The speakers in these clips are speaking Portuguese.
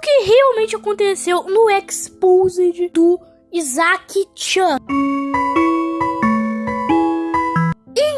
que realmente aconteceu no Exposed do Isaac Chan.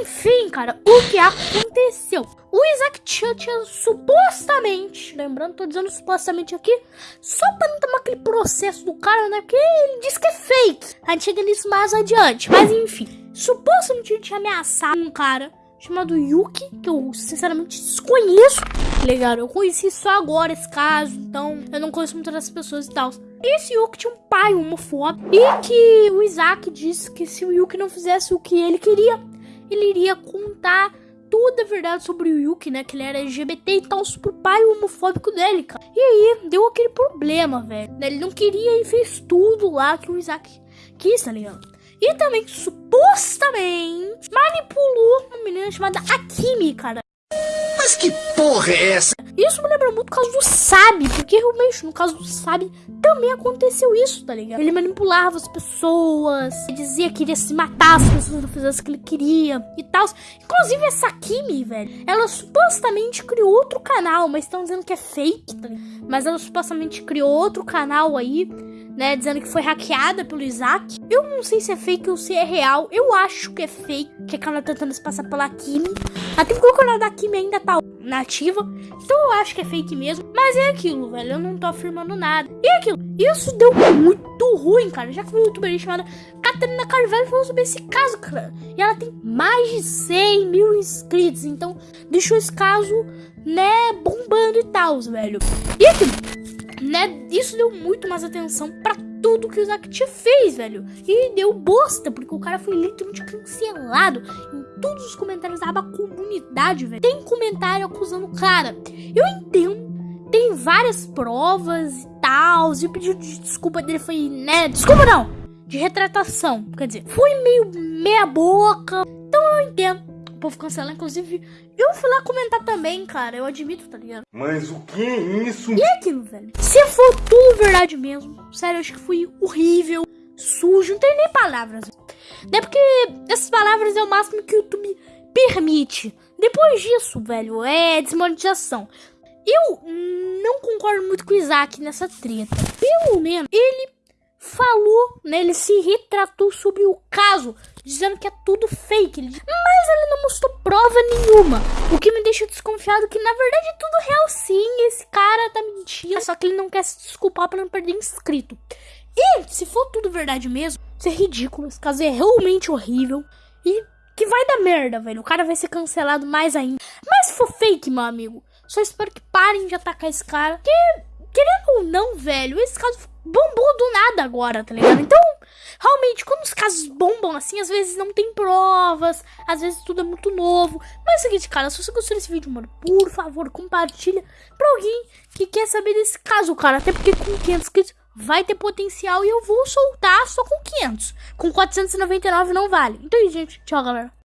Enfim, cara, o que aconteceu? O Isaac Chan tinha supostamente, lembrando, tô dizendo supostamente aqui, só pra não tomar aquele processo do cara, né? Porque ele diz que é fake. A gente chega nisso mais adiante. Mas enfim, supostamente ele tinha ameaçado um cara chamado Yuki, que eu sinceramente desconheço. Legal, eu conheci só agora esse caso, então eu não conheço muitas das pessoas e tal. Esse Yuki tinha um pai homofóbico e que o Isaac disse que se o Yuki não fizesse o que ele queria, ele iria contar toda a verdade sobre o Yuki, né? Que ele era LGBT e tal, pro pai homofóbico dele, cara. E aí, deu aquele problema, velho. Ele não queria e fez tudo lá que o Isaac quis, tá ligado? E também, supostamente, manipulou uma menina chamada Akimi, cara. Mas que porra é essa? Isso me lembra muito o caso do Sabe, porque realmente no caso do Sabe também aconteceu isso, tá ligado? Ele manipulava as pessoas, dizia que iria se matar se as pessoas não fizessem o que ele queria e tal. Inclusive essa Kimi, velho, ela supostamente criou outro canal, mas estão dizendo que é fake, tá ligado? Mas ela supostamente criou outro canal aí né, dizendo que foi hackeada pelo Isaac. Eu não sei se é fake ou se é real. Eu acho que é fake, que ela tá tentando se passar pela Kimi. Até porque o canal da Kimi ainda tá nativa. Então eu acho que é fake mesmo. Mas é aquilo, velho. Eu não tô afirmando nada. E é aquilo. Isso deu muito ruim, cara. Já que uma youtuber chamada Catarina Carvalho falou sobre esse caso, cara. E ela tem mais de 100 mil inscritos. Então deixou esse caso, né, bombando e tal, velho. E é aquilo né? Isso deu muito mais atenção para tudo que o tinha fez, velho. E deu bosta, porque o cara foi literalmente cancelado em todos os comentários da aba comunidade, velho. Tem comentário acusando o cara. Eu entendo. Tem várias provas e tal. E o pedido de desculpa dele foi, né? Desculpa não! De retratação. Quer dizer, foi meio meia boca. Então eu entendo povo cancelar. Inclusive, eu fui lá comentar também, cara. Eu admito, tá ligado? Mas o que é isso? E é aquilo, velho? Se for tudo verdade mesmo, sério, eu acho que foi horrível, sujo, não tem nem palavras. Não é porque essas palavras é o máximo que o YouTube permite. Depois disso, velho, é desmonetização. Eu não concordo muito com o Isaac nessa treta. Pelo menos ele falou, né? Ele se retratou sobre o caso, dizendo que é tudo fake. Mas ele não mostrou prova nenhuma. O que me deixa desconfiado que na verdade é tudo real sim. Esse cara tá mentindo. Só que ele não quer se desculpar para não perder inscrito. E se for tudo verdade mesmo, isso é ridículo. Esse caso é realmente horrível. E que vai dar merda, velho. O cara vai ser cancelado mais ainda. Mas se for fake, meu amigo, só espero que parem de atacar esse cara. Que, querendo ou não, velho, esse caso bombou do nada agora, tá ligado? Então, realmente, quando os casos bombam assim, às vezes não tem provas, às vezes tudo é muito novo. Mas é o seguinte, cara, se você gostou desse vídeo, mano, por favor, compartilha pra alguém que quer saber desse caso, cara. Até porque com 500 inscritos vai ter potencial e eu vou soltar só com 500. Com 499 não vale. Então, gente, tchau, galera.